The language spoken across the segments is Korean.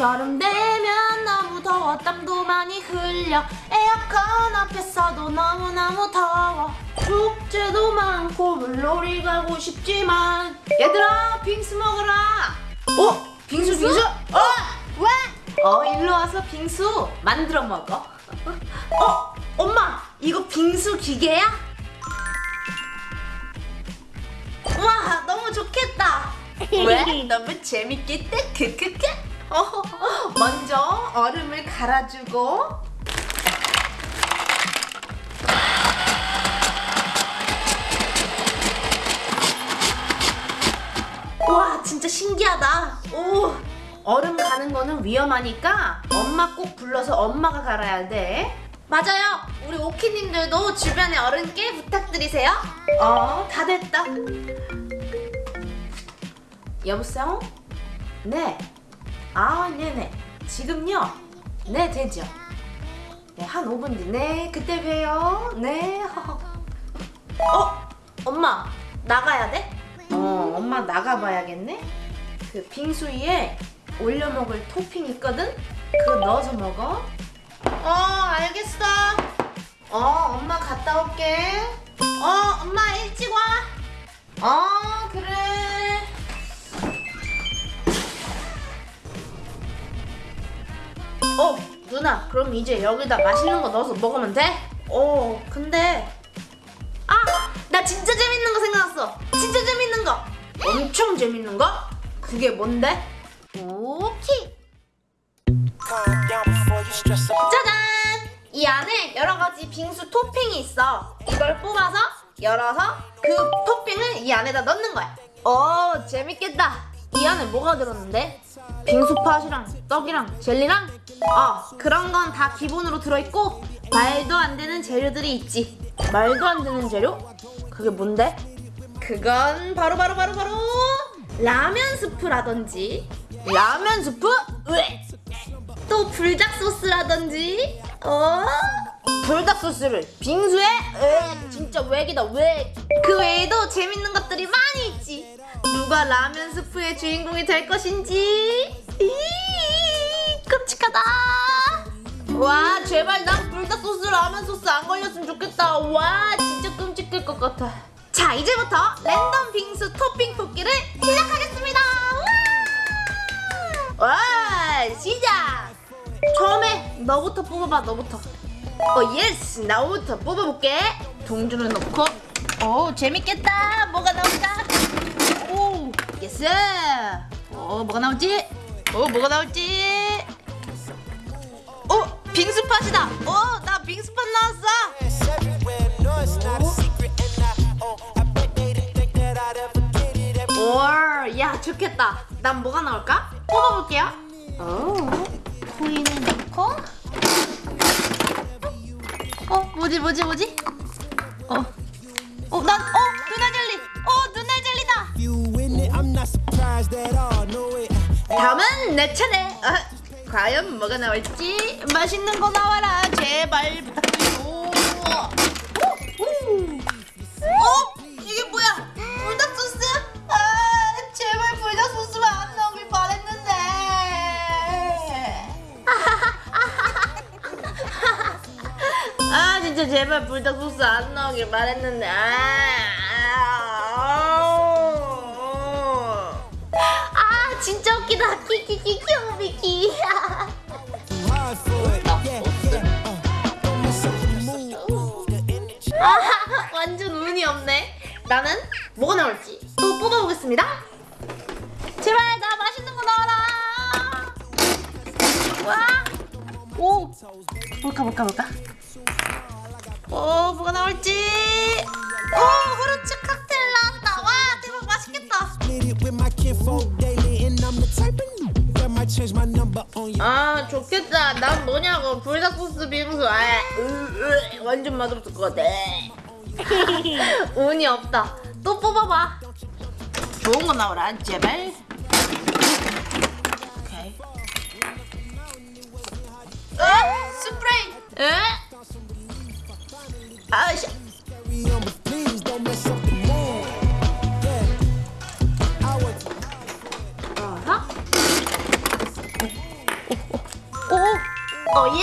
여름 되면 너무 더워 땀도 많이 흘려 에어컨 앞에서도 너무너무 더워 축제도 많고 물놀이 가고 싶지만 얘들아 빙수 먹어라 어? 빙수 빙수? 어? 왜? 어 일로 와서 빙수 만들어 먹어 어? 엄마 이거 빙수 기계야? 와 너무 좋겠다 왜? 너무 재밌겠다 크크크 어, 먼저 얼음을 갈아주고 와 진짜 신기하다. 오 얼음 가는 거는 위험하니까 엄마 꼭 불러서 엄마가 갈아야 돼. 맞아요. 우리 오키님들도 주변에 어른께 부탁드리세요. 어 다 됐다. 여보세요? 네. 아, 네네. 지금요? 네, 되죠. 네, 한 5분 뒤. 네, 그때 봬요. 네. 어? 엄마, 나가야 돼? 어, 엄마 나가봐야겠네? 그 빙수 위에 올려 먹을 토핑 있거든? 그거 넣어서 먹어. 어, 알겠어. 어, 엄마 갔다 올게. 어, 엄마 일찍 와. 어, 그래. 어 누나 그럼 이제 여기다 맛있는 거 넣어서 먹으면 돼? 어 근데 아 나 진짜 재밌는 거 생각났어. 진짜 재밌는 거. 엄청 재밌는 거? 그게 뭔데? 오케이. 짜잔! 이 안에 여러 가지 빙수 토핑이 있어. 이걸 뽑아서 열어서 그 토핑을 이 안에다 넣는 거야. 오 재밌겠다 이 안에 뭐가 들었는데? 빙수팥이랑 떡이랑 젤리랑 아 그런 건 다 기본으로 들어있고 말도 안 되는 재료들이 있지 말도 안 되는 재료? 그게 뭔데? 그건 바로 바로 바로 바로 라면 스프라든지 라면 스프? 으에. 또 불닭 소스라든지 어? 불닭 소스를 빙수에? 으 진짜 외기다 외그 외에도 재밌는 것들이 많이 있지 누가 라면 스프의 주인공이 될 것인지? 이 끔찍하다. 와 제발 난 불닭 소스 라면 소스 안 걸렸으면 좋겠다. 와 진짜 끔찍할 것 같아. 자 이제부터 랜덤 빙수 토핑 뽑기를 시작하겠습니다. 와, 와 시작! 처음에 너부터 뽑아봐 너부터. 어 yes! 나부터 뽑아볼게. 동전을 넣고. 오 재밌겠다. 뭐가 나올까 오 yes. 어 뭐가 나올지? 어 뭐가 나올지? 어 빙수팥이다. 어 나 빙수팥 나왔어. 오야 좋겠다. 난 뭐가 나올까? 뽑아볼게요. 오 코인을 넣고. 어 뭐지 뭐지 뭐지 내 차례. 어, 과연 뭐가 나올지 맛있는 거 나와라 제발. 어? 이게 뭐야? 불닭 소스? 아 제발 불닭 소스만 안 나오길 바랬는데. 아 진짜 제발 불닭 소스 안 나오길 바랬는데. 아. 진짜 웃기다. 키키키 키오미키. 완전 운이 없네. 나는 뭐가 나올지 또 뽑아보겠습니다. 제발 나 맛있는 거 나와라. 와오. 볼까 볼까 볼까? 오 뭐가 나올지. 오 후르츠 칵테일 나왔다. 와 대박 맛있겠다 아 좋겠다. 난 뭐냐고. 불닭 소스 빙수 아, 으, 으, 완전 맛없을 것 같아. 운이 없다. 또 뽑아봐. 좋은 거 나오라 제발. 오케이. 어? 스프레이. 에? 아씨 오, 어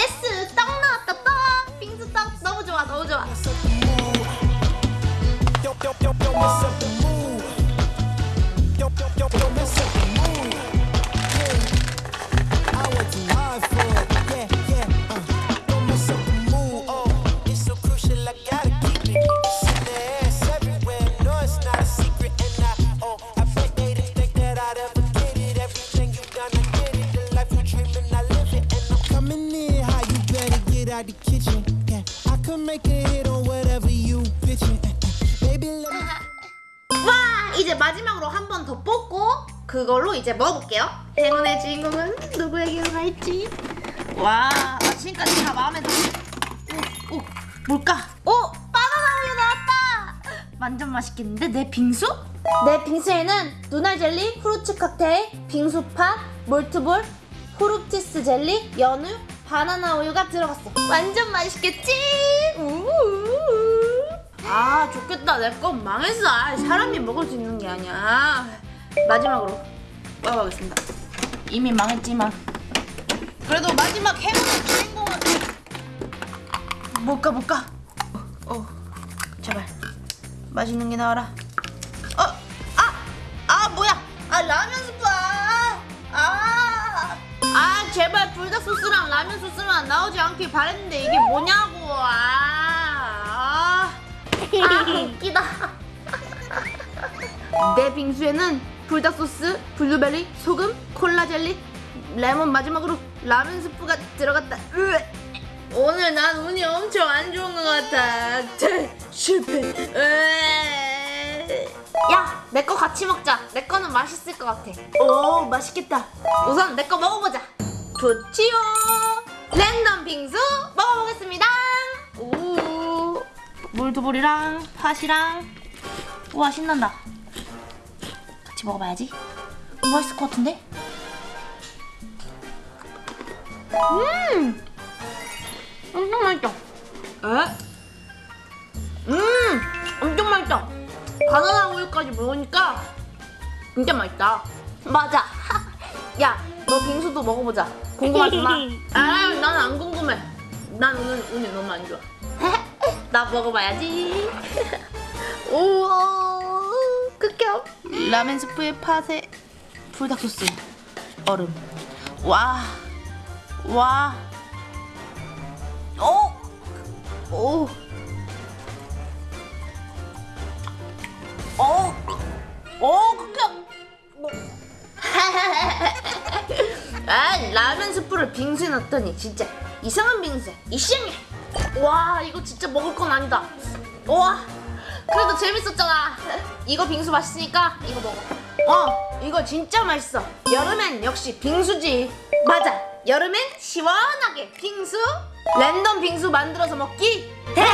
out the kitchen. Yeah, I could make a hit on whatever you bitching. Uh, uh, Baby, let me. 와, 이제 마지막으로 한 번 더 뽑고 그걸로 이제 먹어볼게요. 행운의 주인공은 누구에게 갈지. 와, 아, 지금까지 다 마음에 들어. 오, 오, 뭘까? 오, 바나나 우유 나왔다. 완전 맛있겠는데 내 빙수? 내 빙수에는 누나 젤리, 후르츠 칵테일, 빙수팥, 몰트볼, 후르티스 젤리, 연우, 바나나 우유가 들어갔어. 완전 맛있겠지? 우우. 아 좋겠다. 내 건 망했어. 아, 사람이 먹을 수 있는 게 아니야. 마지막으로 먹어보겠습니다. 이미 망했지만. 그래도 마지막 행운의 주인공은 뭘까 뭘까? 어, 어. 제발. 맛있는 게 나와라 제발 불닭 소스랑 라면 소스만 나오지 않길 바랬는데 이게 뭐냐고 아, 아. 아 웃기다 내 빙수에는 불닭 소스, 블루베리, 소금, 콜라 젤리, 레몬 마지막으로 라면 스프가 들어갔다 으. 오늘 난 운이 엄청 안 좋은 것 같아 제, 실패 으. 야, 내 거 같이 먹자. 내 거는 맛있을 것 같아. 오, 맛있겠다. 우선 내 거 먹어보자. 좋지요. 랜덤 빙수 먹어보겠습니다. 오, 물두불이랑 팥이랑 우와 신난다. 같이 먹어봐야지. 어, 맛있을 것 같은데? 음, 엄청 맛있다. 에? 음, 엄청 맛있다. 바나나 우유까지 먹으니까 진짜 맛있다. 맞아. 야, 너 빙수도 먹어보자. 궁금하지만. 아, 난안 궁금해. 난 오늘 운이 너무 안 좋아. 나 먹어봐야지. 우와, 극혐. 라멘 스프에 팥에 불닭 소스, 얼음. 와, 와. 오, 오. 어, 어, 아, 라면 스프를 빙수에 넣었더니 진짜 이상한 빙수야. 이상해. 와, 이거 진짜 먹을 건 아니다. 와, 그래도 재밌었잖아. 이거 빙수 맛있으니까 이거 먹어. 어, 이거 진짜 맛있어. 여름엔 역시 빙수지. 맞아. 여름엔 시원하게 빙수. 랜덤 빙수 만들어서 먹기 대